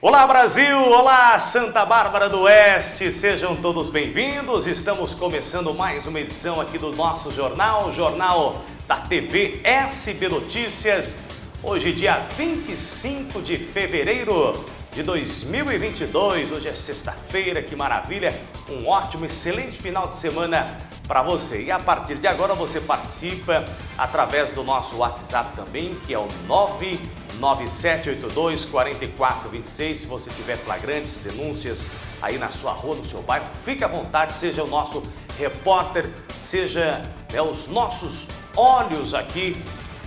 Olá Brasil, olá Santa Bárbara do Oeste, sejam todos bem-vindos. Estamos começando mais uma edição aqui do nosso jornal, jornal da TV SB Notícias. Hoje, dia 25 de fevereiro de 2022, hoje é sexta-feira, que maravilha! Um ótimo, excelente final de semana para você. E a partir de agora você participa através do nosso WhatsApp também, que é o 9 9782 4426. Se você tiver flagrantes, denúncias aí na sua rua, no seu bairro, fique à vontade, seja o nosso repórter, seja né, os nossos olhos aqui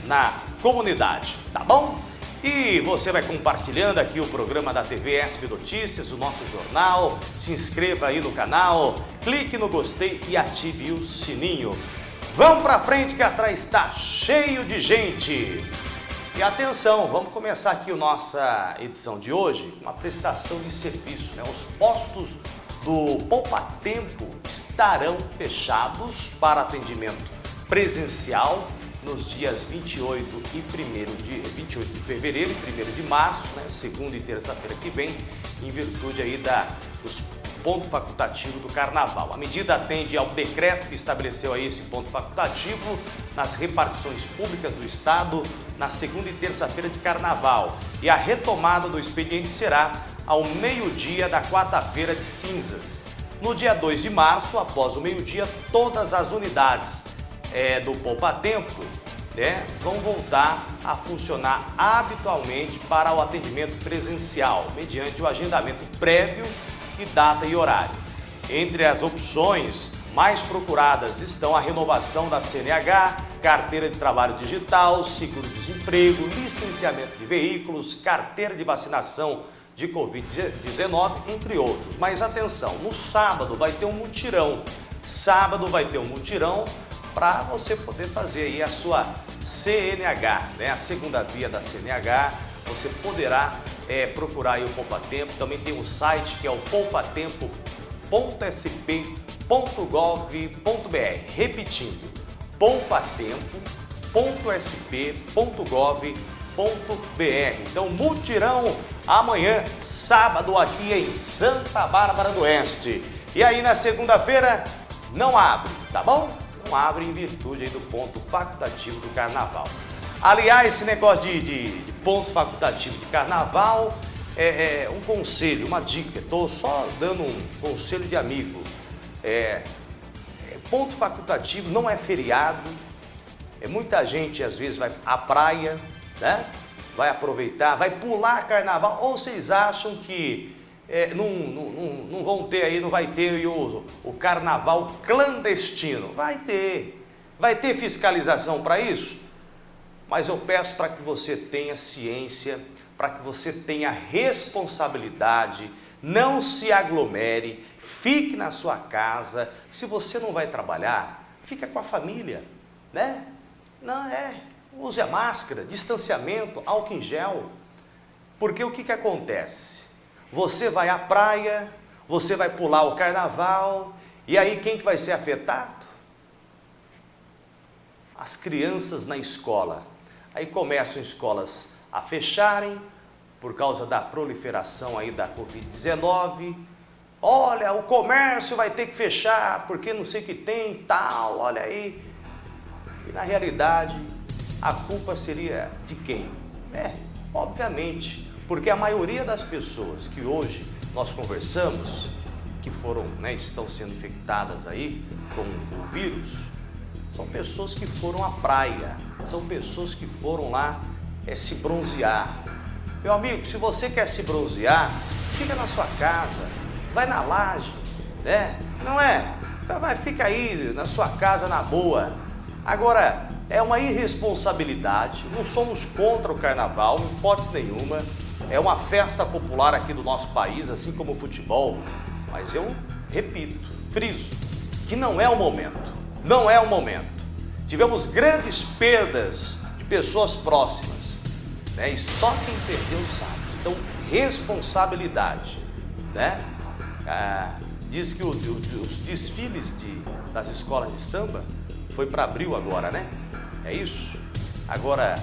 na comunidade, tá bom? E você vai compartilhando aqui o programa da TV ESP Notícias, o nosso jornal, se inscreva aí no canal, clique no gostei e ative o sininho. Vamos pra frente que atrás está cheio de gente. E atenção, vamos começar aqui a nossa edição de hoje, uma prestação de serviço. Né? Os postos do Poupa Tempo estarão fechados para atendimento presencial nos dias 28 e 1 de 28 de fevereiro e 1 de março, né, segunda e terça-feira que vem, em virtude aí da, dos ponto facultativo do Carnaval. A medida atende ao decreto que estabeleceu aí esse ponto facultativo nas repartições públicas do Estado na segunda e terça-feira de Carnaval. E a retomada do expediente será ao meio-dia da quarta-feira de cinzas. No dia 2 de março, após o meio-dia, todas as unidades é, do Poupa Tempo né, vão voltar a funcionar habitualmente para o atendimento presencial, mediante o agendamento prévio data e horário. Entre as opções mais procuradas estão a renovação da CNH, carteira de trabalho digital, seguro-desemprego, licenciamento de veículos, carteira de vacinação de Covid-19, entre outros. Mas atenção, no sábado vai ter um mutirão. Sábado vai ter um mutirão para você poder fazer aí a sua CNH, né? a segunda via da CNH. Você poderá é, procurar o Poupa Tempo. Também tem um site que é o poupatempo.sp.gov.br. Repetindo, poupatempo.sp.gov.br. Então, mutirão amanhã, sábado, aqui em Santa Bárbara do Oeste. E aí, na segunda-feira, não abre, tá bom? Não abre em virtude do ponto facultativo do Carnaval. Aliás, esse negócio de, de, de ponto facultativo de Carnaval é, é, um conselho, uma dica. Estou só dando um conselho de amigo. É, é, ponto facultativo não é feriado. É, muita gente às vezes vai à praia, né? vai aproveitar, vai pular carnaval. Ou vocês acham que é, não, não, não, vão ter aí, não vai ter o, o carnaval clandestino? Vai ter. Vai ter fiscalização para isso? Mas eu peço para que você tenha ciência, para que você tenha responsabilidade, não se aglomere, fique na sua casa. Se você não vai trabalhar, fica com a família, né? Não é, use a máscara, distanciamento, álcool em gel. Porque o que, que acontece? Você vai à praia, você vai pular o carnaval, e aí quem que vai ser afetado? As crianças na escola. Aí começam escolas a fecharem por causa da proliferação aí da Covid-19. Olha, o comércio vai ter que fechar porque não sei o que tem tal, olha aí. E na realidade, a culpa seria de quem? É, obviamente, porque a maioria das pessoas que hoje nós conversamos, que foram, né, estão sendo infectadas aí com o vírus, são pessoas que foram à praia, são pessoas que foram lá é, se bronzear. Meu amigo, se você quer se bronzear, fica na sua casa, vai na laje, né? Não é? Vai, fica aí na sua casa na boa. Agora, é uma irresponsabilidade, não somos contra o carnaval, em hipótese nenhuma. É uma festa popular aqui do nosso país, assim como o futebol. Mas eu repito, friso, que não é o momento. Não é o momento. Tivemos grandes perdas de pessoas próximas, né? E só quem perdeu sabe. Então, responsabilidade, né? Ah, diz que o, o, os desfiles de, das escolas de samba foi para abril agora, né? É isso? Agora,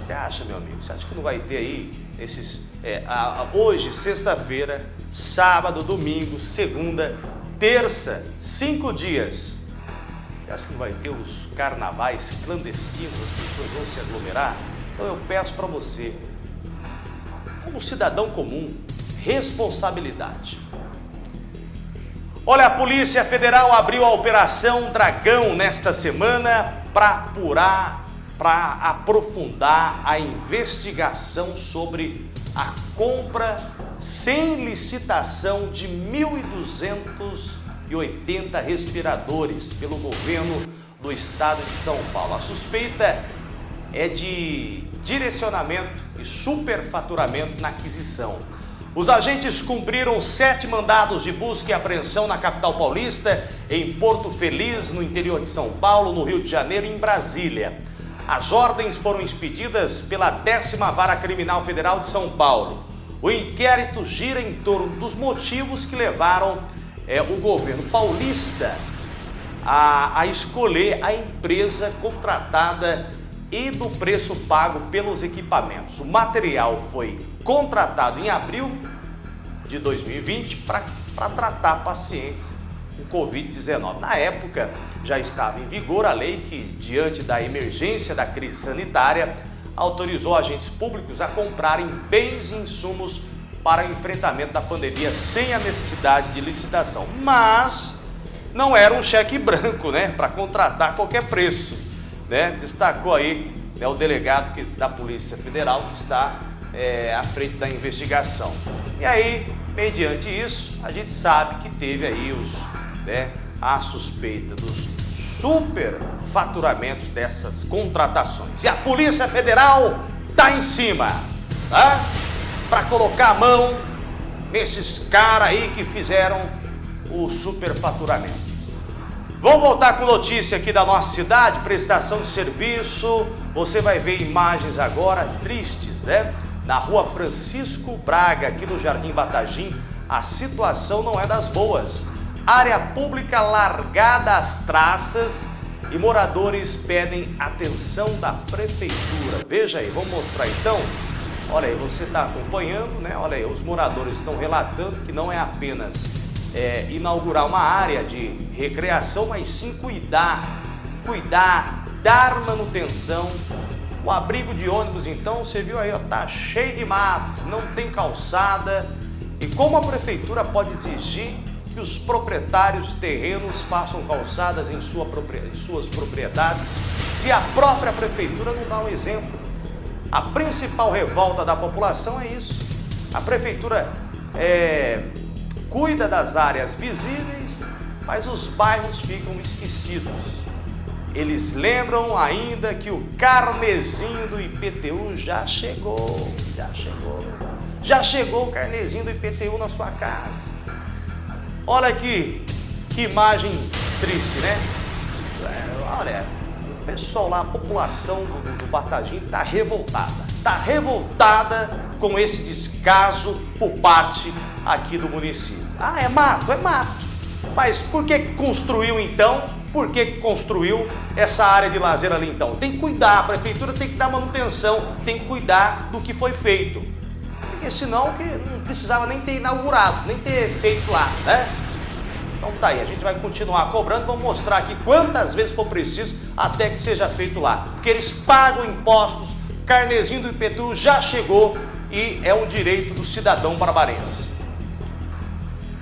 você acha, meu amigo, você acha que não vai ter aí esses, é, a, a, hoje, sexta-feira, sábado, domingo, segunda, terça, cinco dias. Você acha que vai ter os carnavais clandestinos, as pessoas vão se aglomerar? Então eu peço para você, como cidadão comum, responsabilidade. Olha, a Polícia Federal abriu a Operação Dragão nesta semana para apurar, para aprofundar a investigação sobre a compra sem licitação de 1.280 respiradores pelo governo do estado de São Paulo. A suspeita é de direcionamento e superfaturamento na aquisição. Os agentes cumpriram sete mandados de busca e apreensão na capital paulista, em Porto Feliz, no interior de São Paulo, no Rio de Janeiro e em Brasília. As ordens foram expedidas pela décima Vara Criminal Federal de São Paulo. O inquérito gira em torno dos motivos que levaram é, o governo paulista a, a escolher a empresa contratada e do preço pago pelos equipamentos. O material foi contratado em abril de 2020 para tratar pacientes com Covid-19. Na época, já estava em vigor a lei que, diante da emergência da crise sanitária, autorizou agentes públicos a comprarem bens e insumos para enfrentamento da pandemia sem a necessidade de licitação. Mas não era um cheque branco, né, para contratar qualquer preço. Né? Destacou aí né, o delegado que, da Polícia Federal que está é, à frente da investigação. E aí, mediante isso, a gente sabe que teve aí os, né, a suspeita dos superfaturamentos dessas contratações. E a Polícia Federal está em cima, tá? Para colocar a mão nesses caras aí que fizeram o superfaturamento. Vamos voltar com notícia aqui da nossa cidade, prestação de serviço. Você vai ver imagens agora tristes, né? Na rua Francisco Braga, aqui no Jardim Batagim, a situação não é das boas. Área pública largada às traças e moradores pedem atenção da prefeitura. Veja aí, vamos mostrar então. Olha aí, você está acompanhando, né? Olha aí, os moradores estão relatando que não é apenas é, inaugurar uma área de recreação, mas sim cuidar, cuidar, dar manutenção. O abrigo de ônibus, então, você viu aí, ó, tá cheio de mato, não tem calçada. E como a prefeitura pode exigir que os proprietários de terrenos façam calçadas em, sua, em suas propriedades, se a própria prefeitura não dá um exemplo? A principal revolta da população é isso. A prefeitura é, cuida das áreas visíveis, mas os bairros ficam esquecidos. Eles lembram ainda que o carnezinho do IPTU já chegou, já chegou. Já chegou o carnezinho do IPTU na sua casa. Olha aqui, que imagem triste, né? É, olha, pessoal lá, a população do, do Batagim está revoltada. Está revoltada com esse descaso por parte aqui do município. Ah, é mato, é mato. Mas por que construiu então? Por que construiu essa área de lazer ali então? Tem que cuidar, a prefeitura tem que dar manutenção, tem que cuidar do que foi feito. Porque senão que não precisava nem ter inaugurado, nem ter feito lá, né? Então tá aí, a gente vai continuar cobrando, vamos mostrar aqui quantas vezes for preciso até que seja feito lá. Porque eles pagam impostos, carnezinho do IPTU já chegou e é um direito do cidadão barbarense.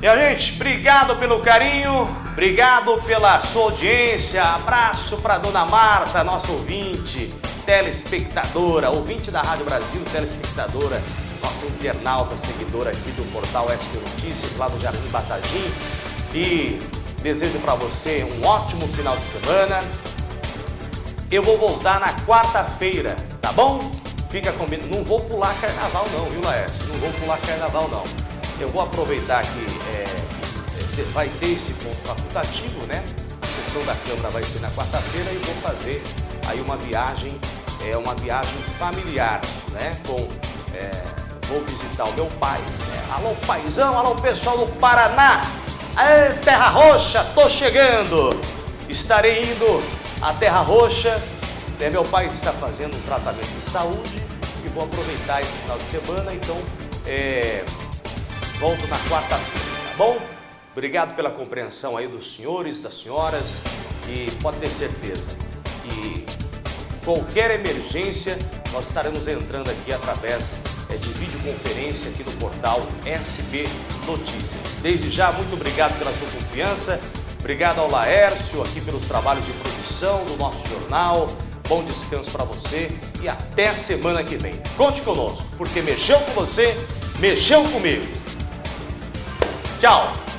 Minha gente, obrigado pelo carinho, obrigado pela sua audiência, abraço para dona Marta, nossa ouvinte, telespectadora, ouvinte da Rádio Brasil, telespectadora, nossa internauta, seguidora aqui do portal SP Notícias, lá do Jardim Batagim. E desejo para você um ótimo final de semana. Eu vou voltar na quarta-feira, tá bom? Fica comigo, não vou pular carnaval não, viu Laércio? Não vou pular carnaval não. Eu vou aproveitar que é, é, vai ter esse ponto facultativo, né? A sessão da Câmara vai ser na quarta-feira e vou fazer aí uma viagem, é, uma viagem familiar, né? Com, é, vou visitar o meu pai. Né? Alô, paizão, alô, pessoal do Paraná. Aê, Terra Roxa, tô chegando. Estarei indo à Terra Roxa. Né? Meu pai está fazendo um tratamento de saúde e vou aproveitar esse final de semana, então é, volto na quarta-feira, tá bom? Obrigado pela compreensão aí dos senhores, das senhoras e pode ter certeza que qualquer emergência nós estaremos entrando aqui através de videoconferência aqui no portal SB Notícias. Desde já, muito obrigado pela sua confiança, obrigado ao Laércio aqui pelos trabalhos de produção do nosso jornal, bom descanso para você e até semana que vem. Conte conosco, porque mexeu com você, mexeu comigo. Tchau!